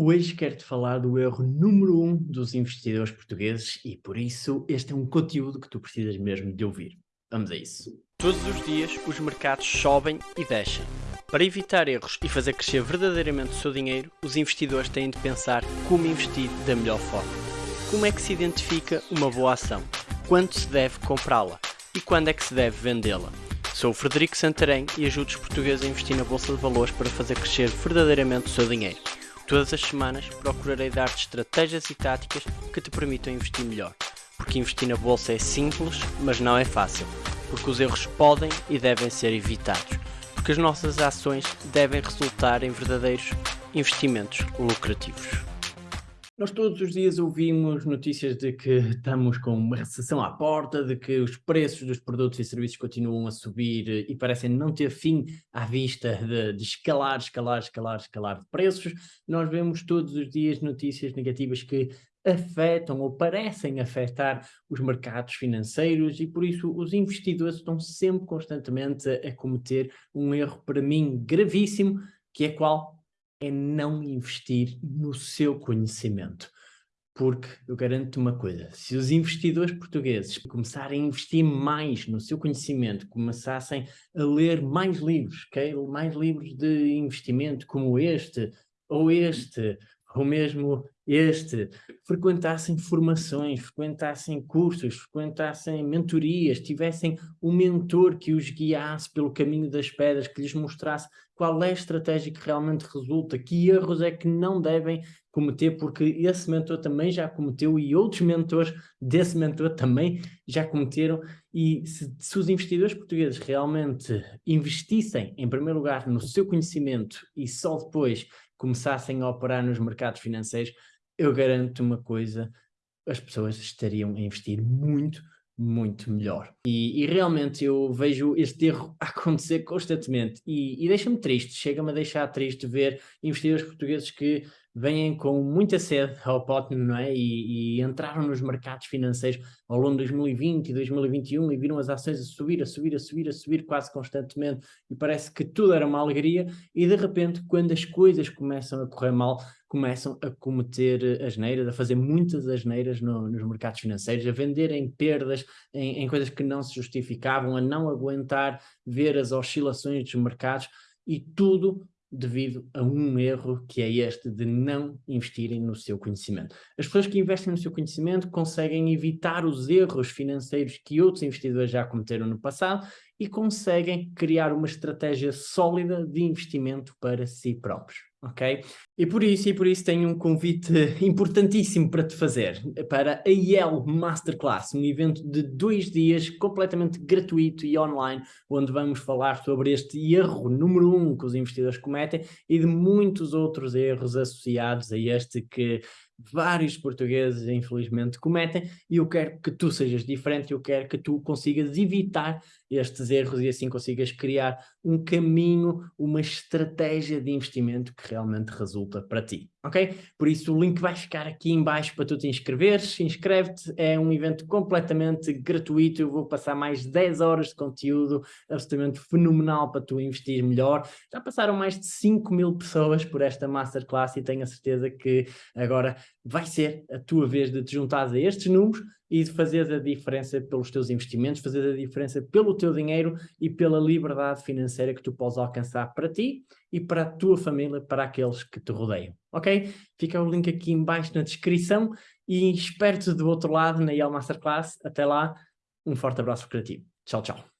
Hoje quero-te falar do erro número um dos investidores portugueses e por isso este é um conteúdo que tu precisas mesmo de ouvir. Vamos a isso. Todos os dias os mercados sobem e descem. Para evitar erros e fazer crescer verdadeiramente o seu dinheiro, os investidores têm de pensar como investir da melhor forma. Como é que se identifica uma boa ação? Quando se deve comprá-la? E quando é que se deve vendê-la? Sou o Frederico Santarém e ajudo os portugueses a investir na Bolsa de Valores para fazer crescer verdadeiramente o seu dinheiro. Todas as semanas procurarei dar-te estratégias e táticas que te permitam investir melhor. Porque investir na bolsa é simples, mas não é fácil. Porque os erros podem e devem ser evitados. Porque as nossas ações devem resultar em verdadeiros investimentos lucrativos. Nós todos os dias ouvimos notícias de que estamos com uma recessão à porta, de que os preços dos produtos e serviços continuam a subir e parecem não ter fim à vista de, de escalar, escalar, escalar, escalar de preços. Nós vemos todos os dias notícias negativas que afetam ou parecem afetar os mercados financeiros e por isso os investidores estão sempre constantemente a, a cometer um erro para mim gravíssimo, que é qual? É não investir no seu conhecimento. Porque eu garanto uma coisa, se os investidores portugueses começarem a investir mais no seu conhecimento, começassem a ler mais livros, okay? mais livros de investimento como este, ou este, ou mesmo este, frequentassem formações, frequentassem cursos, frequentassem mentorias, tivessem um mentor que os guiasse pelo caminho das pedras, que lhes mostrasse qual é a estratégia que realmente resulta, que erros é que não devem cometer, porque esse mentor também já cometeu e outros mentores desse mentor também já cometeram, e se, se os investidores portugueses realmente investissem, em primeiro lugar, no seu conhecimento e só depois começassem a operar nos mercados financeiros, eu garanto uma coisa, as pessoas estariam a investir muito, muito melhor. E, e realmente eu vejo este erro acontecer constantemente e, e deixa-me triste, chega-me a deixar triste ver investidores portugueses que vêm com muita sede ao pote, não é? E, e, entraram nos mercados financeiros ao longo de 2020 e 2021 e viram as ações a subir, a subir, a subir, a subir quase constantemente e parece que tudo era uma alegria e de repente quando as coisas começam a correr mal, começam a cometer asneiras, a fazer muitas asneiras no, nos mercados financeiros, a venderem perdas em, em coisas que não se justificavam, a não aguentar ver as oscilações dos mercados e tudo devido a um erro que é este de não investirem no seu conhecimento. As pessoas que investem no seu conhecimento conseguem evitar os erros financeiros que outros investidores já cometeram no passado e conseguem criar uma estratégia sólida de investimento para si próprios ok? E por isso, e por isso tenho um convite importantíssimo para te fazer, para a IEL Masterclass, um evento de dois dias completamente gratuito e online, onde vamos falar sobre este erro número um que os investidores cometem e de muitos outros erros associados a este que vários portugueses, infelizmente, cometem, e eu quero que tu sejas diferente, eu quero que tu consigas evitar estes erros e assim consigas criar um caminho, uma estratégia de investimento que realmente resulta para ti, ok? Por isso o link vai ficar aqui em baixo para tu te inscreveres, inscreve-te, é um evento completamente gratuito, eu vou passar mais 10 horas de conteúdo absolutamente fenomenal para tu investir melhor, já passaram mais de 5 mil pessoas por esta Masterclass e tenho a certeza que agora vai ser a tua vez de te juntar a estes números e de fazer a diferença pelos teus investimentos, fazer a diferença pelo teu dinheiro e pela liberdade financeira que tu podes alcançar para ti e para a tua família, para aqueles que te rodeiam, ok? Fica o link aqui em baixo na descrição e espero-te do outro lado na IEL Masterclass. Até lá, um forte abraço criativo. Tchau, tchau.